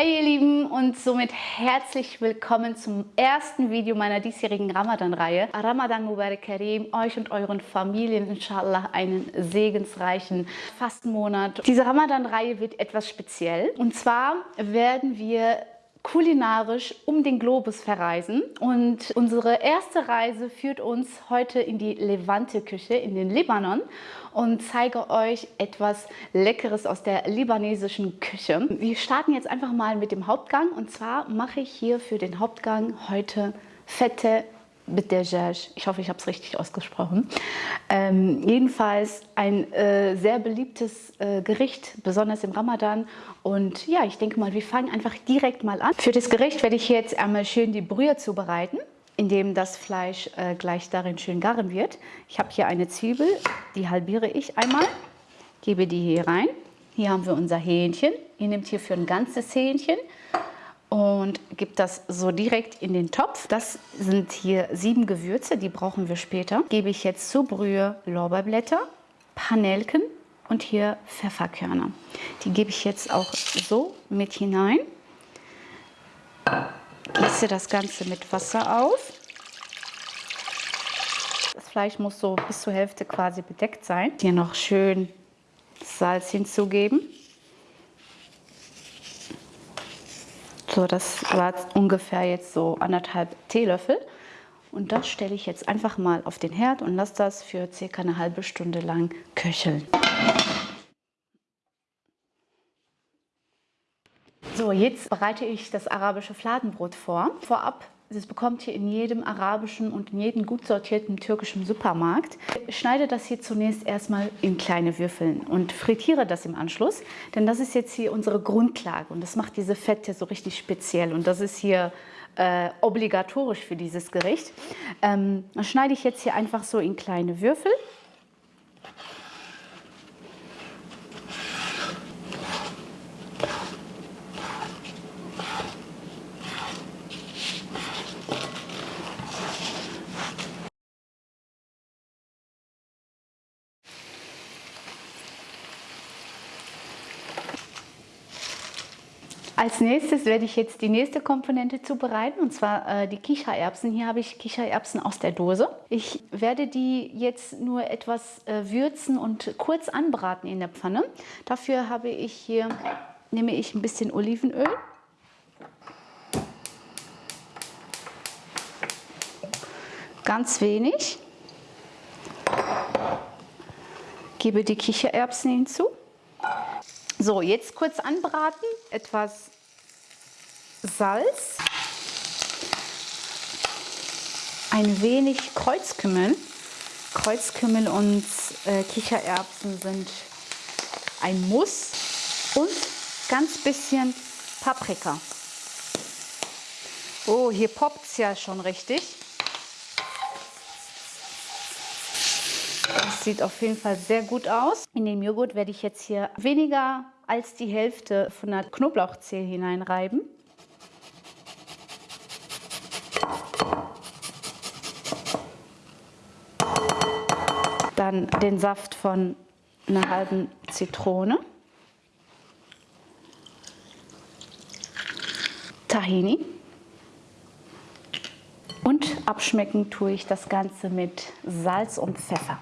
Hey ihr Lieben und somit herzlich willkommen zum ersten Video meiner diesjährigen Ramadan-Reihe. Ramadan Mubarak Karim, euch und euren Familien inshallah einen segensreichen Fastenmonat. Diese Ramadan-Reihe wird etwas speziell und zwar werden wir kulinarisch um den Globus verreisen. Und unsere erste Reise führt uns heute in die Levante-Küche, in den Libanon und zeige euch etwas Leckeres aus der libanesischen Küche. Wir starten jetzt einfach mal mit dem Hauptgang und zwar mache ich hier für den Hauptgang heute fette Bidejaj. Ich hoffe, ich habe es richtig ausgesprochen. Ähm, jedenfalls ein äh, sehr beliebtes äh, Gericht, besonders im Ramadan. Und ja, ich denke mal, wir fangen einfach direkt mal an. Für das Gericht werde ich jetzt einmal schön die Brühe zubereiten, indem das Fleisch äh, gleich darin schön garen wird. Ich habe hier eine Zwiebel, die halbiere ich einmal, gebe die hier rein. Hier haben wir unser Hähnchen. Ihr nehmt hier für ein ganzes Hähnchen und gebe das so direkt in den Topf. Das sind hier sieben Gewürze, die brauchen wir später. Gebe ich jetzt zur Brühe Lorbeerblätter, Panelken und hier Pfefferkörner. Die gebe ich jetzt auch so mit hinein. Gieße das Ganze mit Wasser auf. Das Fleisch muss so bis zur Hälfte quasi bedeckt sein. Hier noch schön Salz hinzugeben. So, das war ungefähr jetzt so anderthalb Teelöffel. Und das stelle ich jetzt einfach mal auf den Herd und lasse das für circa eine halbe Stunde lang köcheln. So, jetzt bereite ich das arabische Fladenbrot vor. Vorab das bekommt ihr in jedem arabischen und in jedem gut sortierten türkischen Supermarkt. Ich schneide das hier zunächst erstmal in kleine Würfeln und frittiere das im Anschluss, denn das ist jetzt hier unsere Grundlage und das macht diese Fette so richtig speziell und das ist hier äh, obligatorisch für dieses Gericht. Ähm, dann schneide ich jetzt hier einfach so in kleine Würfel Als nächstes werde ich jetzt die nächste Komponente zubereiten und zwar äh, die Kichererbsen. Hier habe ich Kichererbsen aus der Dose. Ich werde die jetzt nur etwas äh, würzen und kurz anbraten in der Pfanne. Dafür habe ich hier, nehme ich ein bisschen Olivenöl. Ganz wenig. Gebe die Kichererbsen hinzu. So, jetzt kurz anbraten, etwas Salz, ein wenig Kreuzkümmel. Kreuzkümmel und äh, Kichererbsen sind ein Muss und ganz bisschen Paprika. Oh, hier poppt es ja schon richtig. Sieht auf jeden Fall sehr gut aus. In den Joghurt werde ich jetzt hier weniger als die Hälfte von der Knoblauchzehe hineinreiben. Dann den Saft von einer halben Zitrone. Tahini. Und abschmecken tue ich das Ganze mit Salz und Pfeffer.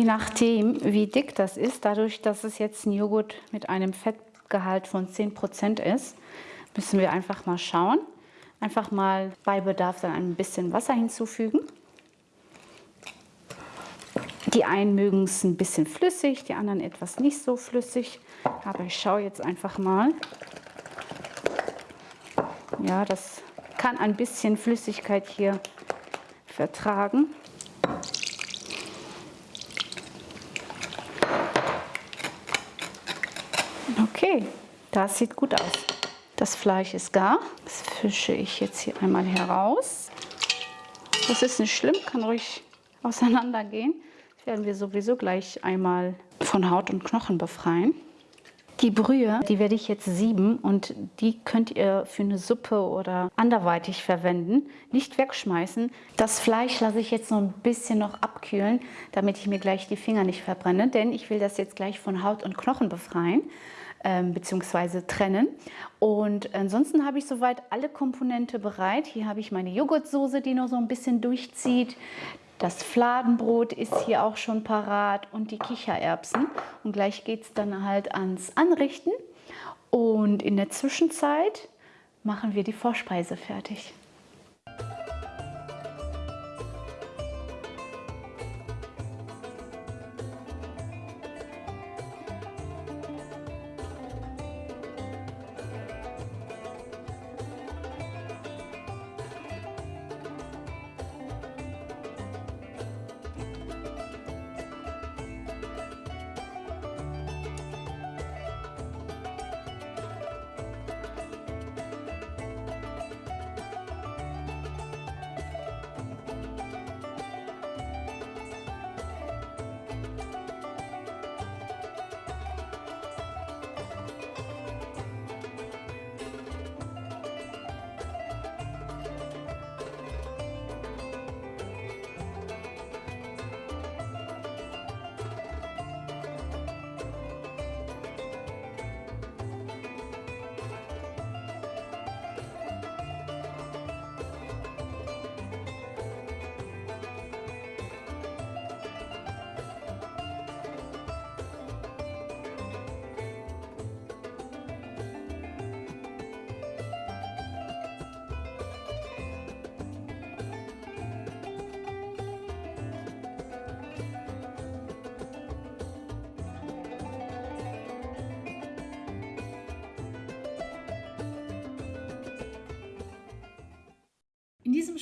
Je nachdem, wie dick das ist, dadurch, dass es jetzt ein Joghurt mit einem Fettgehalt von 10% ist, müssen wir einfach mal schauen. Einfach mal bei Bedarf dann ein bisschen Wasser hinzufügen. Die einen mögen es ein bisschen flüssig, die anderen etwas nicht so flüssig. Aber ich schaue jetzt einfach mal. Ja, das kann ein bisschen Flüssigkeit hier vertragen. Okay, das sieht gut aus. Das Fleisch ist gar. Das fische ich jetzt hier einmal heraus. Das ist nicht schlimm, kann ruhig auseinandergehen. Das werden wir sowieso gleich einmal von Haut und Knochen befreien. Die Brühe, die werde ich jetzt sieben und die könnt ihr für eine Suppe oder anderweitig verwenden. Nicht wegschmeißen. Das Fleisch lasse ich jetzt noch ein bisschen noch abkühlen, damit ich mir gleich die Finger nicht verbrenne, denn ich will das jetzt gleich von Haut und Knochen befreien ähm, bzw. trennen. Und ansonsten habe ich soweit alle Komponente bereit. Hier habe ich meine Joghurtsoße, die noch so ein bisschen durchzieht. Das Fladenbrot ist hier auch schon parat und die Kichererbsen. Und gleich geht es dann halt ans Anrichten. Und in der Zwischenzeit machen wir die Vorspeise fertig.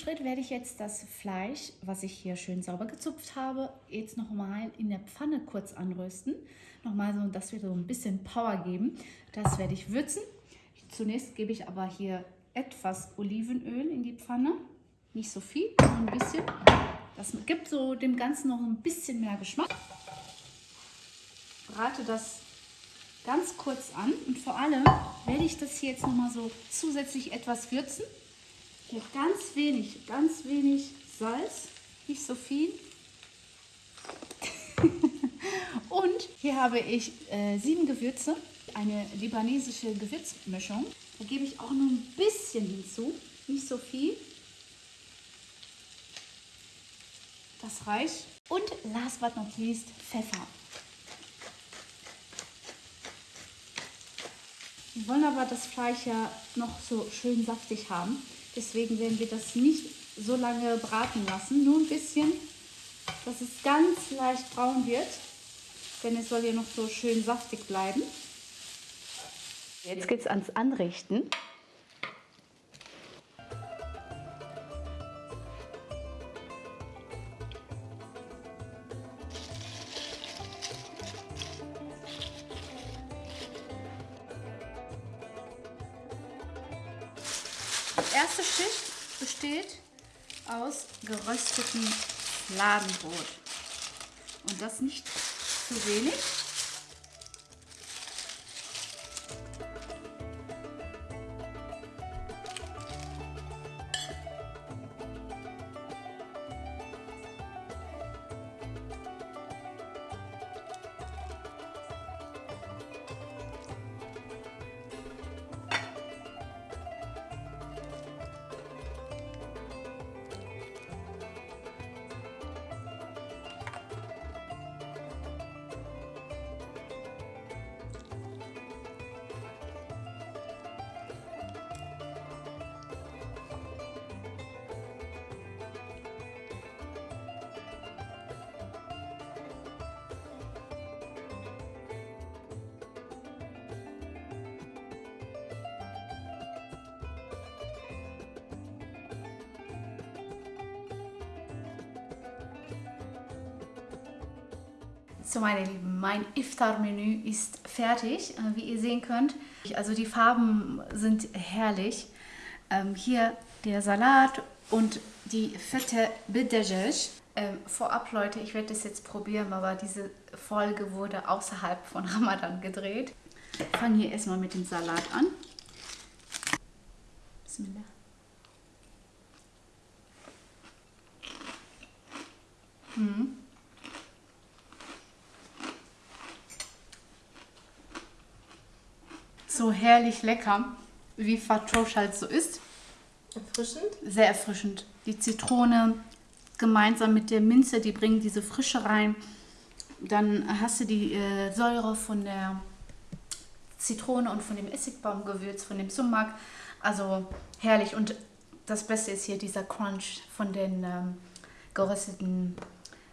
Schritt werde ich jetzt das Fleisch, was ich hier schön sauber gezupft habe, jetzt nochmal in der Pfanne kurz anrösten. Nochmal so, dass wir so ein bisschen Power geben. Das werde ich würzen. Zunächst gebe ich aber hier etwas Olivenöl in die Pfanne. Nicht so viel, nur ein bisschen. Das gibt so dem Ganzen noch ein bisschen mehr Geschmack. Brate das ganz kurz an und vor allem werde ich das hier jetzt nochmal so zusätzlich etwas würzen. Hier ganz wenig, ganz wenig Salz, nicht so viel. Und hier habe ich äh, sieben Gewürze, eine libanesische Gewürzmischung. Da gebe ich auch nur ein bisschen hinzu, nicht so viel. Das reicht. Und last but not least Pfeffer. Wir wollen aber das Fleisch ja noch so schön saftig haben. Deswegen werden wir das nicht so lange braten lassen. Nur ein bisschen, dass es ganz leicht braun wird. Denn es soll ja noch so schön saftig bleiben. Jetzt geht es ans Anrichten. Die erste Schicht besteht aus geröstetem Fladenbrot. Und das nicht zu wenig. So meine Lieben, mein Iftar-Menü ist fertig, äh, wie ihr sehen könnt. Also die Farben sind herrlich. Ähm, hier der Salat und die fette Bidajaj. Ähm, vorab Leute, ich werde das jetzt probieren, aber diese Folge wurde außerhalb von Ramadan gedreht. Ich fange hier erstmal mit dem Salat an. Bismillah. Mhm. So herrlich lecker, wie Fatrosh halt so ist. Erfrischend? Sehr erfrischend. Die Zitrone gemeinsam mit der Minze, die bringen diese Frische rein. Dann hast du die äh, Säure von der Zitrone und von dem Essigbaumgewürz, von dem Sumak. Also herrlich. Und das Beste ist hier dieser Crunch von den ähm, gerösteten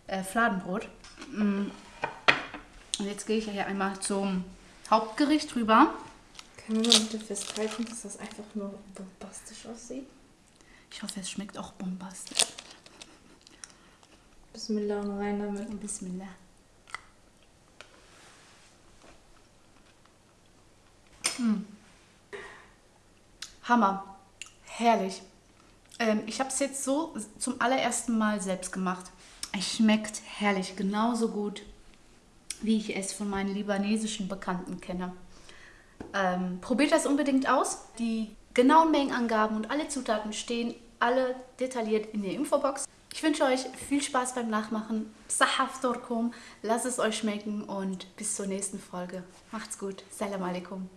äh, Fladenbrot. Mm. Und jetzt gehe ich hier einmal zum Hauptgericht rüber. Können wir mal bitte festhalten, dass das einfach nur bombastisch aussieht? Ich hoffe, es schmeckt auch bombastisch. Bismillah und rein damit. Bismillah. Mm. Hammer. Herrlich. Ähm, ich habe es jetzt so zum allerersten Mal selbst gemacht. Es schmeckt herrlich, genauso gut, wie ich es von meinen libanesischen Bekannten kenne. Ähm, probiert das unbedingt aus. Die genauen Mengenangaben und alle Zutaten stehen alle detailliert in der Infobox. Ich wünsche euch viel Spaß beim Nachmachen. Sahaf Torkum, lasst es euch schmecken und bis zur nächsten Folge. Macht's gut. Salam alaikum.